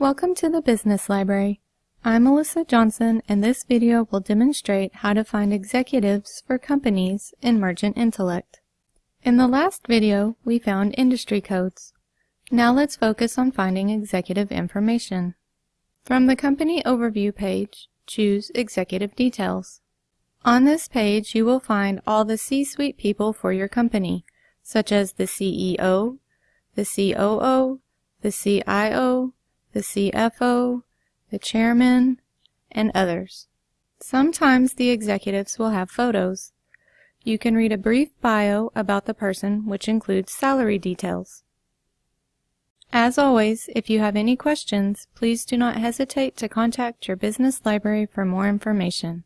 Welcome to the Business Library. I'm Melissa Johnson and this video will demonstrate how to find executives for companies in Mergent Intellect. In the last video, we found industry codes. Now let's focus on finding executive information. From the Company Overview page, choose Executive Details. On this page, you will find all the C-suite people for your company, such as the CEO, the COO, the CIO, the CFO, the chairman, and others. Sometimes the executives will have photos. You can read a brief bio about the person which includes salary details. As always, if you have any questions, please do not hesitate to contact your business library for more information.